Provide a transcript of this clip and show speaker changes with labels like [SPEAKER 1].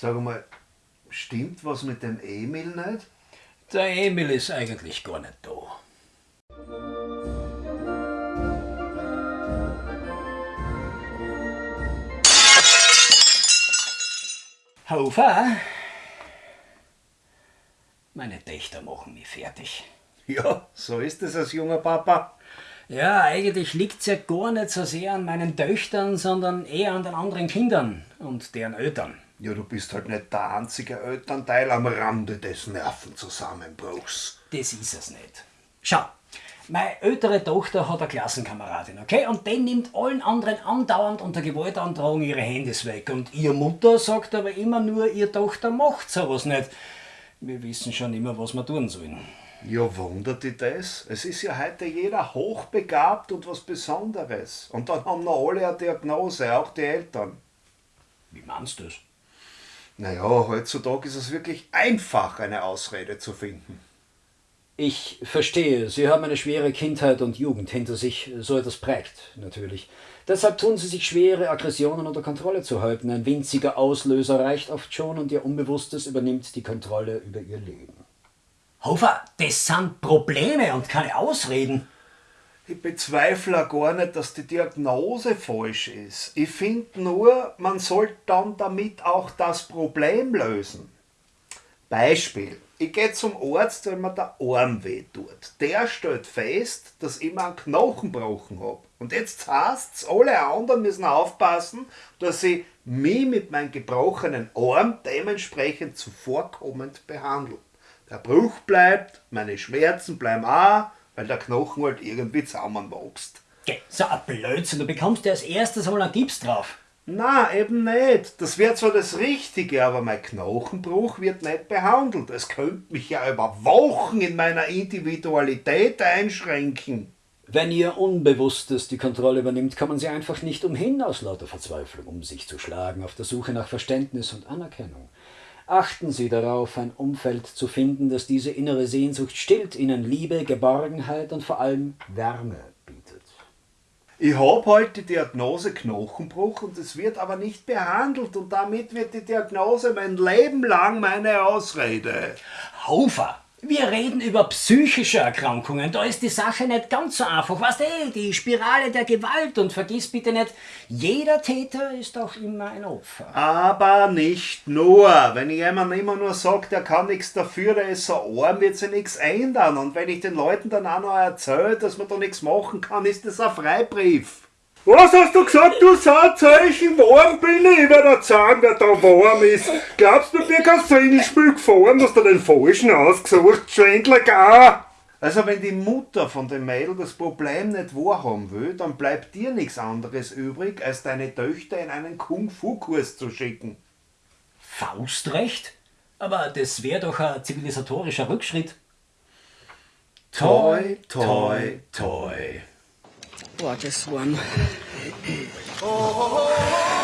[SPEAKER 1] Sag mal, stimmt was mit dem Emil nicht?
[SPEAKER 2] Der Emil ist eigentlich gar nicht da. Hofer, meine Töchter machen mich fertig.
[SPEAKER 1] Ja, so ist es als junger Papa.
[SPEAKER 2] Ja, eigentlich liegt's ja gar nicht so sehr an meinen Töchtern, sondern eher an den anderen Kindern und deren Eltern.
[SPEAKER 1] Ja, du bist halt nicht der einzige Elternteil am Rande des Nervenzusammenbruchs.
[SPEAKER 2] Das ist es nicht. Schau, meine ältere Tochter hat eine Klassenkameradin, okay? Und die nimmt allen anderen andauernd unter Gewaltandrohung ihre Handys weg. Und ihre Mutter sagt aber immer nur, ihre Tochter macht sowas nicht. Wir wissen schon immer, was wir tun sollen.
[SPEAKER 1] Ja, wundert dich das? Es ist ja heute jeder hochbegabt und was Besonderes. Und dann haben noch alle eine Diagnose, auch die Eltern.
[SPEAKER 2] Wie meinst du das?
[SPEAKER 1] Naja, heutzutage ist es wirklich einfach, eine Ausrede zu finden.
[SPEAKER 2] Ich verstehe, Sie haben eine schwere Kindheit und Jugend hinter sich, so etwas prägt, natürlich. Deshalb tun Sie sich schwere Aggressionen unter Kontrolle zu halten. Ein winziger Auslöser reicht oft schon und Ihr Unbewusstes übernimmt die Kontrolle über Ihr Leben. Hofer, das sind Probleme und keine Ausreden.
[SPEAKER 1] Ich bezweifle gar nicht, dass die Diagnose falsch ist. Ich finde nur, man sollte dann damit auch das Problem lösen. Beispiel. Ich gehe zum Arzt, wenn mir der Arm weh tut. Der stellt fest, dass ich mir einen Knochen gebrochen habe. Und jetzt heißt's, alle anderen müssen aufpassen, dass sie mich mit meinem gebrochenen Arm dementsprechend zuvorkommend behandeln. Der Bruch bleibt, meine Schmerzen bleiben auch, weil der Knochen halt irgendwie zusammenwächst.
[SPEAKER 2] Geh, so ein Blödsinn, du bekommst ja als erstes mal einen Gips drauf.
[SPEAKER 1] Na, eben nicht. Das wäre zwar das Richtige, aber mein Knochenbruch wird nicht behandelt. Es könnte mich ja über Wochen in meiner Individualität einschränken.
[SPEAKER 2] Wenn Ihr Unbewusstes die Kontrolle übernimmt, kommen Sie einfach nicht umhin, aus lauter Verzweiflung um sich zu schlagen, auf der Suche nach Verständnis und Anerkennung. Achten Sie darauf, ein Umfeld zu finden, das diese innere Sehnsucht stillt, Ihnen Liebe, Geborgenheit und vor allem Wärme bietet.
[SPEAKER 1] Ich habe halt die Diagnose Knochenbruch und es wird aber nicht behandelt und damit wird die Diagnose mein Leben lang meine Ausrede.
[SPEAKER 2] Hofer, wir reden über psychische Erkrankungen. Da ist die Sache nicht ganz so einfach. Weißt du, die Spirale der Gewalt. Und vergiss bitte nicht, jeder Täter ist auch immer ein Opfer.
[SPEAKER 1] Aber nicht nur. Wenn jemand immer nur sagt, er kann nichts dafür, der ist so arm, wird sich nichts ändern. Und wenn ich den Leuten dann auch noch erzähle, dass man da nichts machen kann, ist das ein Freibrief. Was hast du gesagt, du Saatzeichen? Warm bin ich? Ich werde dir sagen, wer da warm ist. Glaubst du, mir kein Singelspiel gefahren, hast du den Falschen ausgesucht, Schwindler gar? Also wenn die Mutter von dem Mädel das Problem nicht wahrhaben will, dann bleibt dir nichts anderes übrig, als deine Töchter in einen Kung-Fu-Kurs zu schicken.
[SPEAKER 2] Faustrecht? Aber das wäre doch ein zivilisatorischer Rückschritt.
[SPEAKER 1] Toi, toi, toi.
[SPEAKER 3] oh I just
[SPEAKER 4] won. Oh, oh, oh,